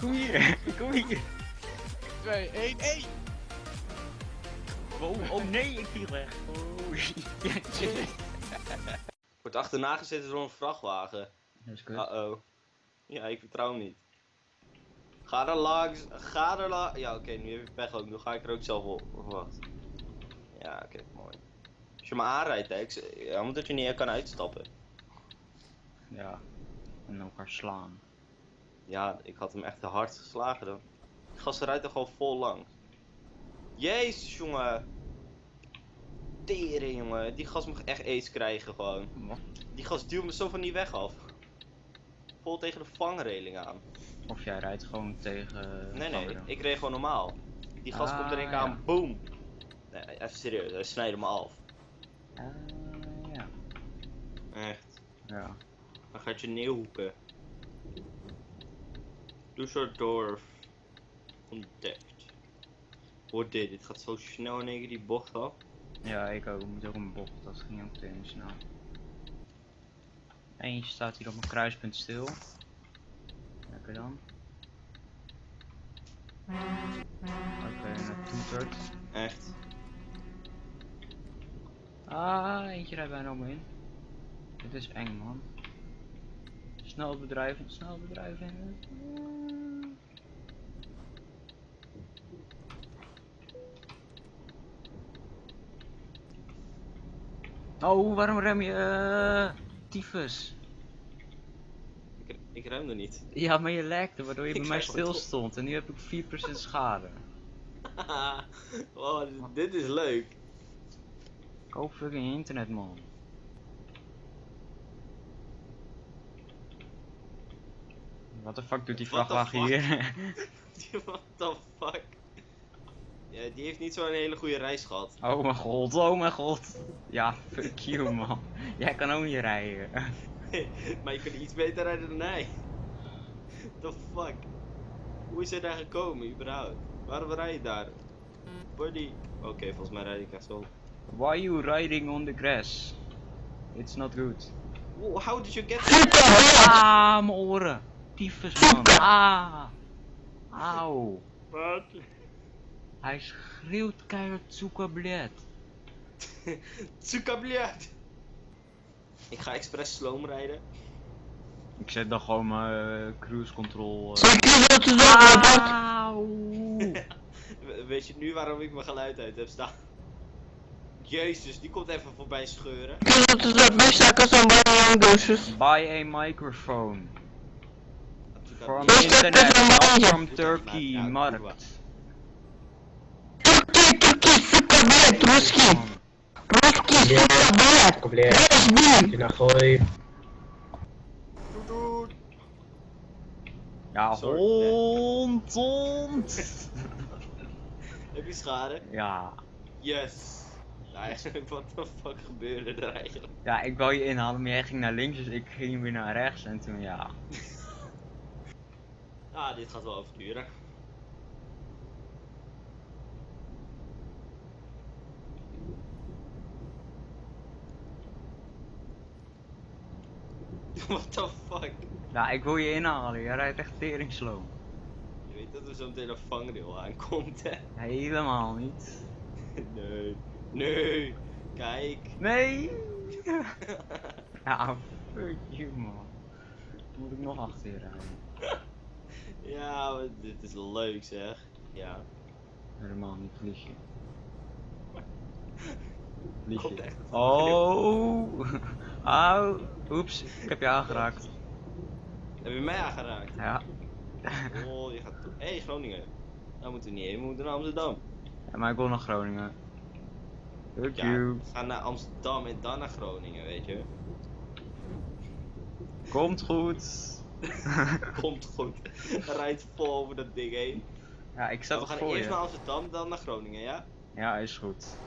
Kom hier, kom hier. 2, 1, 1! Oh, oh nee, ik viel weg. Oh. Wordt achterna gezeten door een vrachtwagen. Dat is kut. Uh-oh. Ja, ik vertrouw hem niet. Ga er langs, ga er langs. Ja, oké, nu heb je pech ook. Nu ga ik er ook zelf op. Of wat? Ja, oké, mooi. Als je me aanrijdt, hè, ik, ja, omdat je niet kan uitstappen. Ja. En elkaar slaan. Ja, ik had hem echt te hard geslagen dan. Die gast rijdt er gewoon vol lang. Jezus, jongen. Tering, jongen. Die gast mag echt aids krijgen gewoon. Die gast duwt me zo van die weg af. Vol tegen de vangreling aan. Of jij rijdt gewoon tegen... Nee, nee, anderen. ik reed gewoon normaal. Die gast komt er Ah, één keer aan, boom. Nee, even serieus, hij snijdt me af. Ah, ja. Echt. Ja. Dan gaat je neerhoeken. Düsseldorf. Ontdekt. Hoor dit, dit gaat zo snel in één keer die bocht af. Ja, ik ook. Ik moet ook een bocht. Dat ging ook meteen snel. Eentje staat hier op een kruispunt stil. Lekker dan. Oké, toetert. Echt. Ah, eentje rijdt bijna om me in. Dit is eng, man. Snel bedrijven, snel bedrijven. Oh, waarom rem je? eh, tyfus. Ik, ik er niet. Ja, maar je lekte, waardoor je bij mij stil stond. En nu heb ik 4% schade. oh, dit, dit is leuk. Koop fucking internet, man. Wat de fuck doet die What vrachtwagen hier? What the fuck? Ja, die heeft niet zo'n hele goede reis gehad. Oh mijn god, oh mijn god. Ja, fuck you man. Jij kan ook niet rijden. maar je kunt iets beter rijden dan hij. The fuck? Hoe is hij daar gekomen überhaupt? Waarom rij je daar? Buddy. Oké, volgens mij rijd ik echt zo. Why are you riding on the grass? It's not good. How did you get there? Ah, mijn oren. Tyfus man. Ah. Auw. Wat? Hij schreeuwt keihard zoeka bled. Tsukabliat. Ik ga expres sloom rijden. Ik zet dan gewoon mijn eh, cruise control. We- Weet je nu waarom ik mijn geluid uit heb staan? Jezus, die komt even voorbij scheuren. Buy a microphone. From Tsukabliat. internet, not from Ja, Turkey, ja, markt. Блядь, иди нахуй. Doet, doet. Ja, Sorry. hond, hond. Heb je schade? Ja. Yes. Nou, eigenlijk, wat de fuck gebeurde er eigenlijk? Ja, ik wou je inhalen, maar jij ging naar links, dus ik ging weer naar rechts en toen ja. Ah, dit gaat wel even duren. What the fuck? Ja, ik wil je inhalen, jij rijdt echt tering slow. Je weet dat er zo'n hele vangrail aankomt, hè? Helemaal niet. Nee. Nee. Kijk. Nee! Ja, fuck you man. Moet ik nog achter je rijden? ja, dit is leuk zeg. Ja. Helemaal niet, vlieg je. Vlieg Komt je. echt een Oh! Au! Oeps, ik heb je aangeraakt. Heb je mij aangeraakt? Ja. Oh, je gaat toe. Hé, hey, Groningen. Daar moeten we niet heen, we moeten naar Amsterdam. ja maar ik wil naar Groningen. Fuck Ja, you. gaan naar Amsterdam en dan naar Groningen, weet je. Komt goed. Komt goed. Rijdt vol over dat ding heen. Ja, ik zet we het gaan voor eerst je. naar Amsterdam, dan naar Groningen, ja? Ja, is goed.